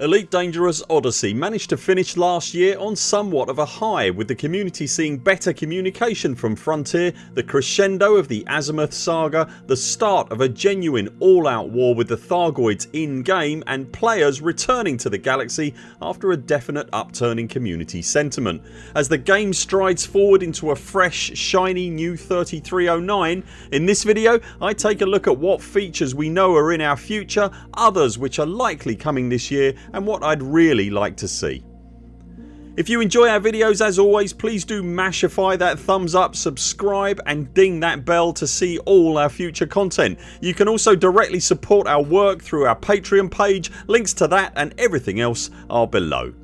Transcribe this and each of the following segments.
Elite Dangerous Odyssey managed to finish last year on somewhat of a high with the community seeing better communication from Frontier, the crescendo of the Azimuth saga, the start of a genuine all out war with the Thargoids in game and players returning to the galaxy after a definite upturn in community sentiment. As the game strides forward into a fresh shiny new 3309 in this video I take a look at what features we know are in our future, others which are likely coming this year and what I'd really like to see. If you enjoy our videos as always please do mashify that thumbs up, subscribe and ding that bell to see all our future content. You can also directly support our work through our Patreon page. Links to that and everything else are below.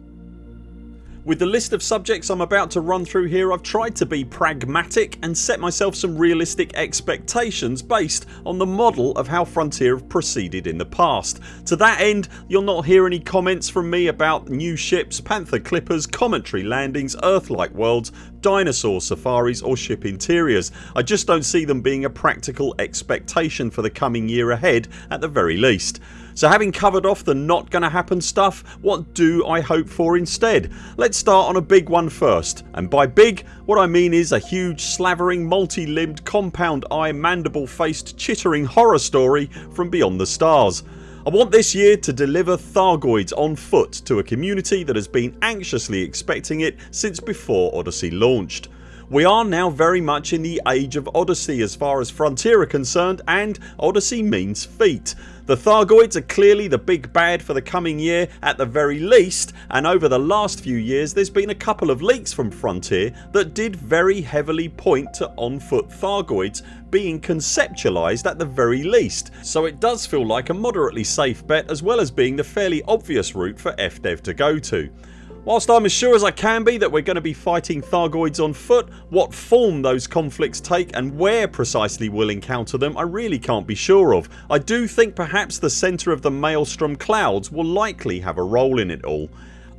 With the list of subjects I'm about to run through here I've tried to be pragmatic and set myself some realistic expectations based on the model of how Frontier have proceeded in the past. To that end you'll not hear any comments from me about new ships, panther clippers, commentary landings, Earth-like worlds, dinosaur safaris or ship interiors. I just don't see them being a practical expectation for the coming year ahead at the very least. So having covered off the not gonna happen stuff what do I hope for instead? Let's start on a big one first and by big what I mean is a huge slavering multi-limbed compound eye mandible faced chittering horror story from beyond the stars. I want this year to deliver Thargoids on foot to a community that has been anxiously expecting it since before Odyssey launched. We are now very much in the age of Odyssey as far as Frontier are concerned and Odyssey means feet. The Thargoids are clearly the big bad for the coming year at the very least and over the last few years there's been a couple of leaks from Frontier that did very heavily point to on foot Thargoids being conceptualised at the very least so it does feel like a moderately safe bet as well as being the fairly obvious route for FDev to go to. Whilst I'm as sure as I can be that we're going to be fighting Thargoids on foot, what form those conflicts take and where precisely we'll encounter them I really can't be sure of. I do think perhaps the centre of the Maelstrom clouds will likely have a role in it all.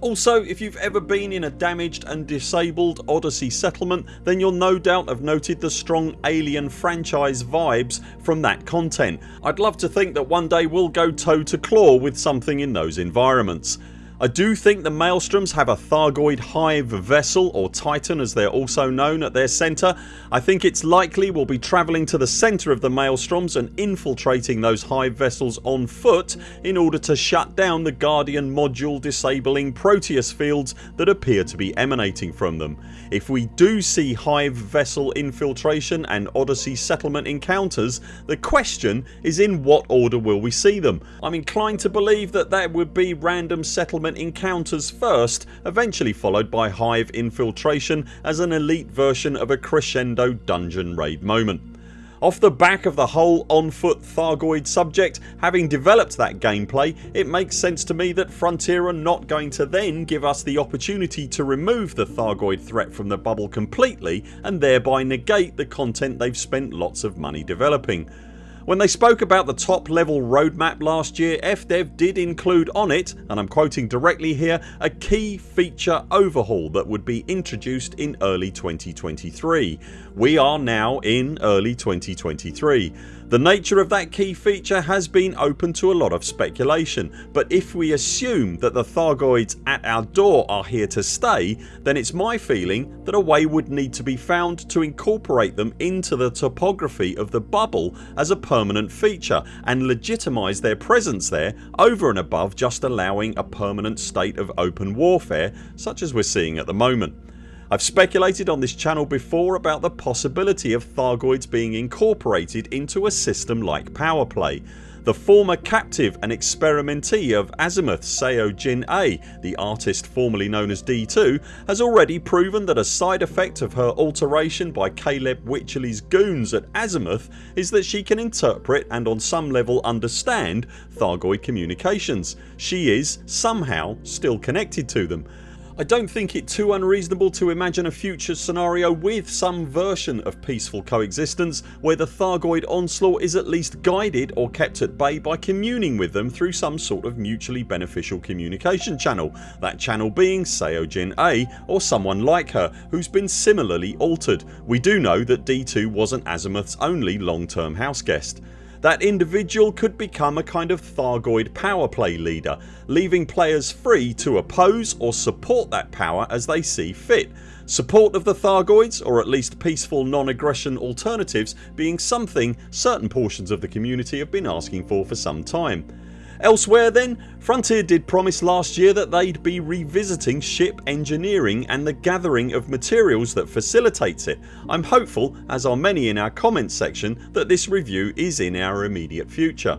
Also if you've ever been in a damaged and disabled Odyssey settlement then you'll no doubt have noted the strong Alien franchise vibes from that content. I'd love to think that one day we'll go toe to claw with something in those environments. I do think the Maelstroms have a Thargoid Hive vessel or Titan as they're also known at their centre. I think it's likely we'll be travelling to the centre of the Maelstroms and infiltrating those Hive vessels on foot in order to shut down the Guardian module disabling Proteus fields that appear to be emanating from them. If we do see Hive vessel infiltration and Odyssey settlement encounters the question is in what order will we see them? I'm inclined to believe that that would be random settlement encounters first eventually followed by Hive infiltration as an elite version of a crescendo dungeon raid moment. Off the back of the whole on foot Thargoid subject having developed that gameplay it makes sense to me that Frontier are not going to then give us the opportunity to remove the Thargoid threat from the bubble completely and thereby negate the content they've spent lots of money developing. When they spoke about the top level roadmap last year FDev did include on it and I'm quoting directly here a key feature overhaul that would be introduced in early 2023. We are now in early 2023. The nature of that key feature has been open to a lot of speculation but if we assume that the Thargoids at our door are here to stay then it's my feeling that a way would need to be found to incorporate them into the topography of the bubble as a permanent feature and legitimise their presence there over and above just allowing a permanent state of open warfare such as we're seeing at the moment. I've speculated on this channel before about the possibility of Thargoids being incorporated into a system like Powerplay. The former captive and experimentee of Azimuth Seo Jin-ae, the artist formerly known as D2 has already proven that a side effect of her alteration by Caleb Wycherley's goons at Azimuth is that she can interpret and on some level understand Thargoid communications. She is, somehow, still connected to them I don't think it too unreasonable to imagine a future scenario with some version of peaceful coexistence where the Thargoid onslaught is at least guided or kept at bay by communing with them through some sort of mutually beneficial communication channel, that channel being Seo Jin-ae or someone like her who's been similarly altered. We do know that D2 wasn't Azimuth's only long term house guest. That individual could become a kind of Thargoid power play leader leaving players free to oppose or support that power as they see fit Support of the Thargoids or at least peaceful non-aggression alternatives being something certain portions of the community have been asking for for some time. Elsewhere then, Frontier did promise last year that they'd be revisiting ship engineering and the gathering of materials that facilitates it. I'm hopeful as are many in our comments section that this review is in our immediate future.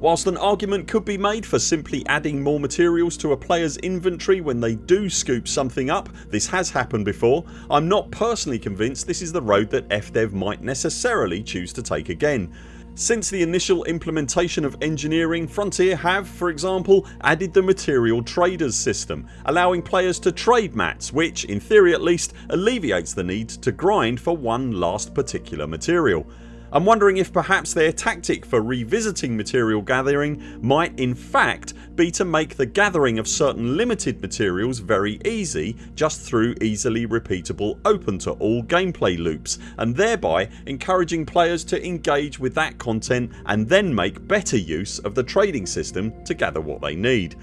Whilst an argument could be made for simply adding more materials to a players inventory when they do scoop something up this has happened before I'm not personally convinced this is the road that FDev might necessarily choose to take again. Since the initial implementation of engineering Frontier have for example added the material traders system allowing players to trade mats which in theory at least alleviates the need to grind for one last particular material. I'm wondering if perhaps their tactic for revisiting material gathering might in fact be to make the gathering of certain limited materials very easy just through easily repeatable open to all gameplay loops and thereby encouraging players to engage with that content and then make better use of the trading system to gather what they need.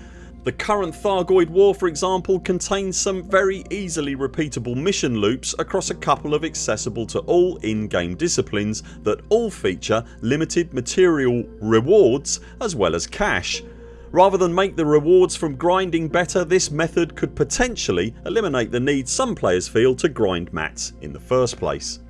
The current Thargoid war for example contains some very easily repeatable mission loops across a couple of accessible to all in-game disciplines that all feature limited material rewards as well as cash. Rather than make the rewards from grinding better this method could potentially eliminate the need some players feel to grind mats in the first place.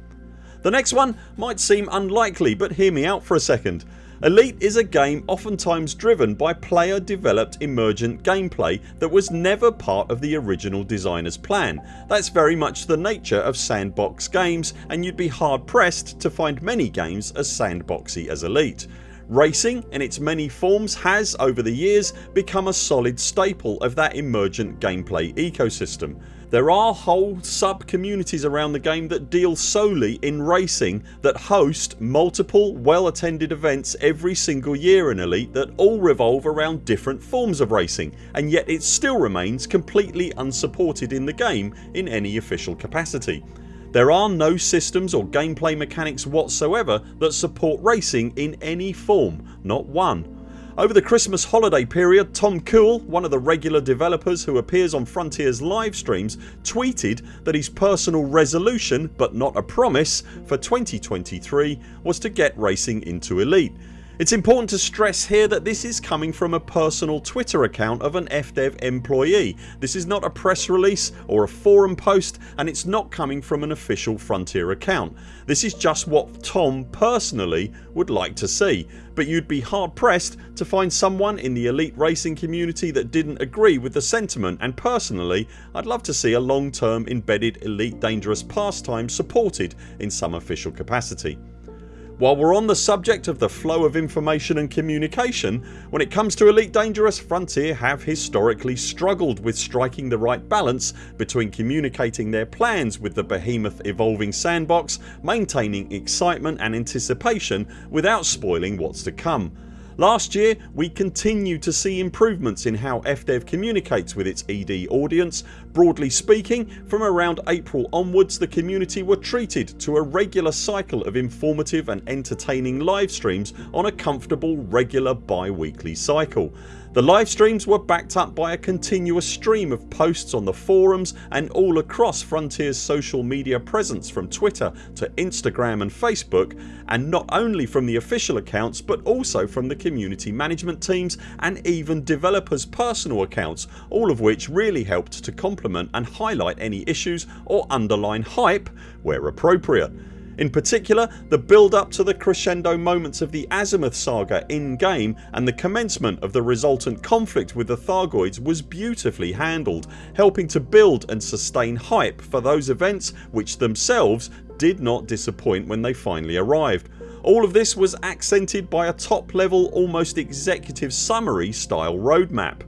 The next one might seem unlikely but hear me out for a second. Elite is a game oftentimes driven by player developed emergent gameplay that was never part of the original designers plan. That's very much the nature of sandbox games and you'd be hard pressed to find many games as sandboxy as Elite. Racing in its many forms has over the years become a solid staple of that emergent gameplay ecosystem. There are whole sub communities around the game that deal solely in racing that host multiple well attended events every single year in Elite that all revolve around different forms of racing and yet it still remains completely unsupported in the game in any official capacity. There are no systems or gameplay mechanics whatsoever that support racing in any form, not one over the Christmas holiday period Tom Cool, one of the regular developers who appears on Frontiers live streams tweeted that his personal resolution but not a promise for 2023 was to get racing into Elite. It's important to stress here that this is coming from a personal Twitter account of an FDev employee. This is not a press release or a forum post and it's not coming from an official Frontier account. This is just what Tom personally would like to see but you'd be hard pressed to find someone in the elite racing community that didn't agree with the sentiment and personally I'd love to see a long term embedded elite dangerous pastime supported in some official capacity. While we're on the subject of the flow of information and communication when it comes to Elite Dangerous Frontier have historically struggled with striking the right balance between communicating their plans with the behemoth evolving sandbox, maintaining excitement and anticipation without spoiling what's to come. Last year we continued to see improvements in how FDev communicates with its ED audience. Broadly speaking from around April onwards the community were treated to a regular cycle of informative and entertaining live streams on a comfortable regular bi-weekly cycle. The live streams were backed up by a continuous stream of posts on the forums and all across Frontiers social media presence from Twitter to Instagram and Facebook and not only from the official accounts but also from the community management teams and even developers personal accounts all of which really helped to complement and highlight any issues or underline hype where appropriate. In particular the build up to the crescendo moments of the Azimuth saga in game and the commencement of the resultant conflict with the Thargoids was beautifully handled helping to build and sustain hype for those events which themselves did not disappoint when they finally arrived. All of this was accented by a top level almost executive summary style roadmap.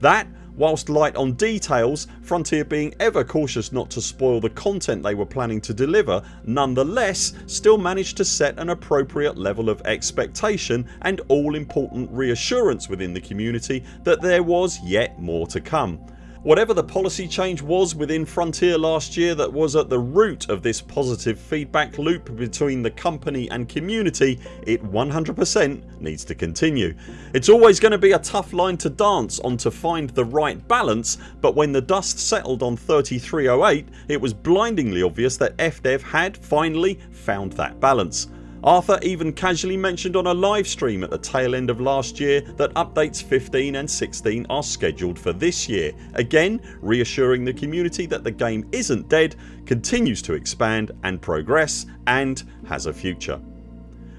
That Whilst light on details, Frontier being ever cautious not to spoil the content they were planning to deliver nonetheless still managed to set an appropriate level of expectation and all important reassurance within the community that there was yet more to come. Whatever the policy change was within Frontier last year that was at the root of this positive feedback loop between the company and community it 100% needs to continue. It's always going to be a tough line to dance on to find the right balance but when the dust settled on 3308 it was blindingly obvious that FDev had finally found that balance. Arthur even casually mentioned on a live stream at the tail end of last year that updates 15 and 16 are scheduled for this year, again reassuring the community that the game isn't dead, continues to expand and progress and has a future.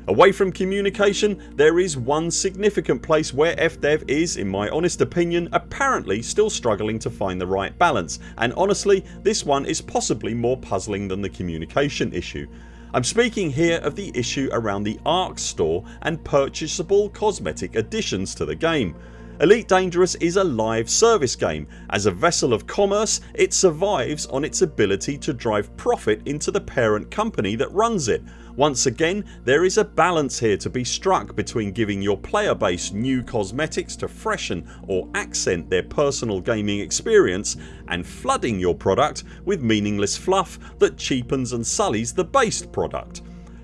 Away from communication there is one significant place where FDev is in my honest opinion apparently still struggling to find the right balance and honestly this one is possibly more puzzling than the communication issue. I'm speaking here of the issue around the ARX store and purchasable cosmetic additions to the game. Elite Dangerous is a live service game. As a vessel of commerce it survives on its ability to drive profit into the parent company that runs it once again there is a balance here to be struck between giving your player base new cosmetics to freshen or accent their personal gaming experience and flooding your product with meaningless fluff that cheapens and sullies the base product.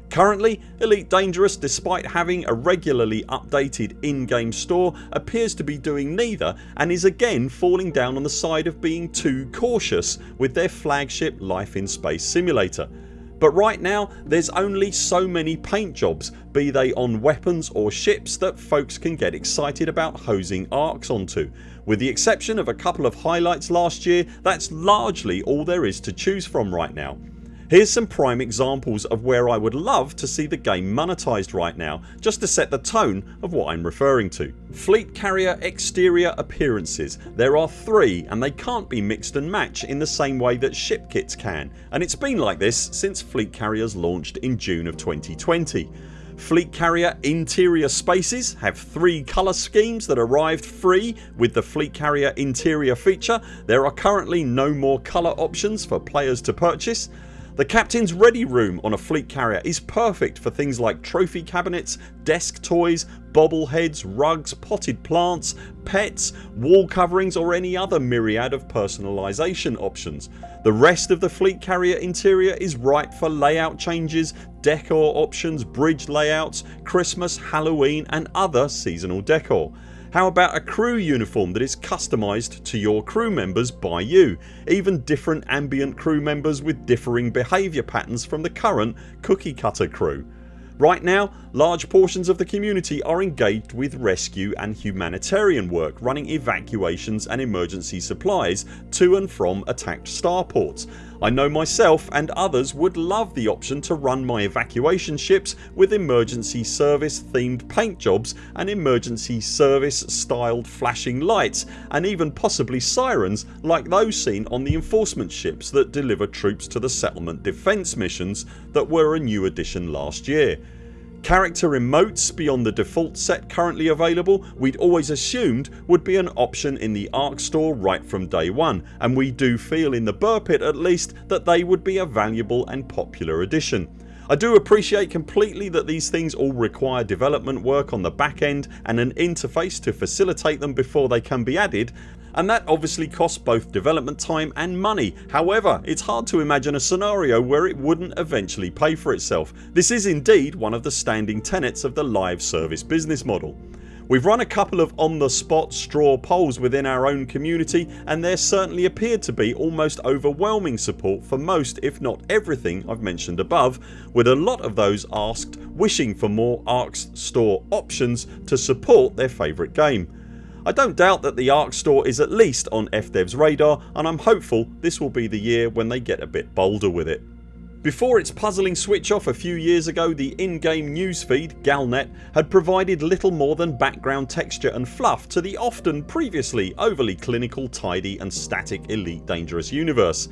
Currently Elite Dangerous despite having a regularly updated in-game store appears to be doing neither and is again falling down on the side of being too cautious with their flagship Life in Space simulator. But right now there's only so many paint jobs be they on weapons or ships that folks can get excited about hosing ARX onto. With the exception of a couple of highlights last year that's largely all there is to choose from right now. Here's some prime examples of where I would love to see the game monetised right now just to set the tone of what I'm referring to. Fleet carrier exterior appearances. There are three and they can't be mixed and matched in the same way that ship kits can and it's been like this since fleet carriers launched in June of 2020. Fleet carrier interior spaces have three colour schemes that arrived free with the fleet carrier interior feature. There are currently no more colour options for players to purchase the captain's ready room on a fleet carrier is perfect for things like trophy cabinets, desk toys, bobbleheads, rugs, potted plants, pets, wall coverings or any other myriad of personalisation options. The rest of the fleet carrier interior is ripe for layout changes, decor options, bridge layouts, Christmas, Halloween and other seasonal decor. How about a crew uniform that is customised to your crew members by you? Even different ambient crew members with differing behaviour patterns from the current cookie cutter crew. Right now large portions of the community are engaged with rescue and humanitarian work running evacuations and emergency supplies to and from attacked starports. I know myself and others would love the option to run my evacuation ships with emergency service themed paint jobs and emergency service styled flashing lights and even possibly sirens like those seen on the enforcement ships that deliver troops to the settlement defence missions that were a new addition last year. Character emotes beyond the default set currently available we'd always assumed would be an option in the ARX store right from day one and we do feel in the Buur Pit at least that they would be a valuable and popular addition. I do appreciate completely that these things all require development work on the back end and an interface to facilitate them before they can be added and that obviously costs both development time and money. However it's hard to imagine a scenario where it wouldn't eventually pay for itself. This is indeed one of the standing tenets of the live service business model. We've run a couple of on the spot straw polls within our own community and there certainly appeared to be almost overwhelming support for most if not everything I've mentioned above with a lot of those asked wishing for more ARX store options to support their favourite game. I don't doubt that the ARX store is at least on FDev's radar and I'm hopeful this will be the year when they get a bit bolder with it. Before its puzzling switch off a few years ago the in-game newsfeed Galnet had provided little more than background texture and fluff to the often previously overly clinical tidy and static Elite Dangerous universe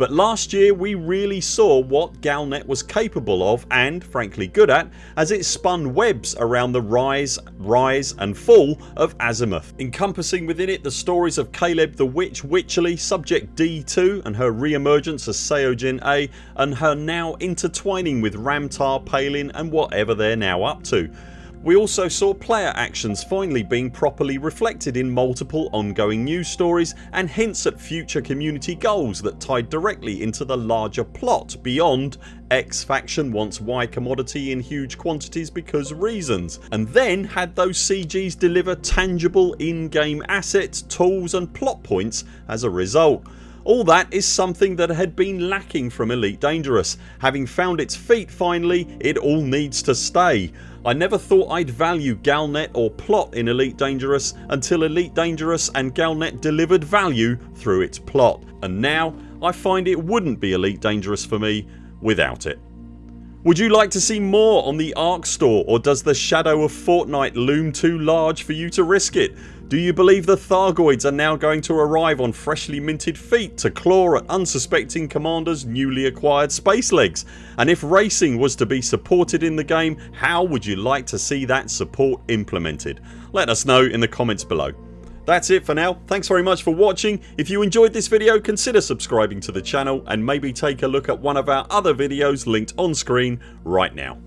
but last year we really saw what Galnet was capable of and frankly good at as it spun webs around the rise, rise and fall of Azimuth encompassing within it the stories of Caleb the Witch Wycherley, Subject D2 and her re-emergence as Seo Jin-ae and her now intertwining with Ram Tah, Palin and whatever they're now up to. We also saw player actions finally being properly reflected in multiple ongoing news stories and hints at future community goals that tied directly into the larger plot beyond X faction wants Y commodity in huge quantities because reasons and then had those CGs deliver tangible in-game assets, tools and plot points as a result. All that is something that had been lacking from Elite Dangerous. Having found its feet finally it all needs to stay. I never thought I'd value Galnet or plot in Elite Dangerous until Elite Dangerous and Galnet delivered value through its plot and now I find it wouldn't be Elite Dangerous for me without it. Would you like to see more on the ARX store or does the shadow of Fortnite loom too large for you to risk it? Do you believe the Thargoids are now going to arrive on freshly minted feet to claw at unsuspecting commanders newly acquired space legs? And if racing was to be supported in the game how would you like to see that support implemented? Let us know in the comments below. That's it for now. Thanks very much for watching. If you enjoyed this video consider subscribing to the channel and maybe take a look at one of our other videos linked on screen right now.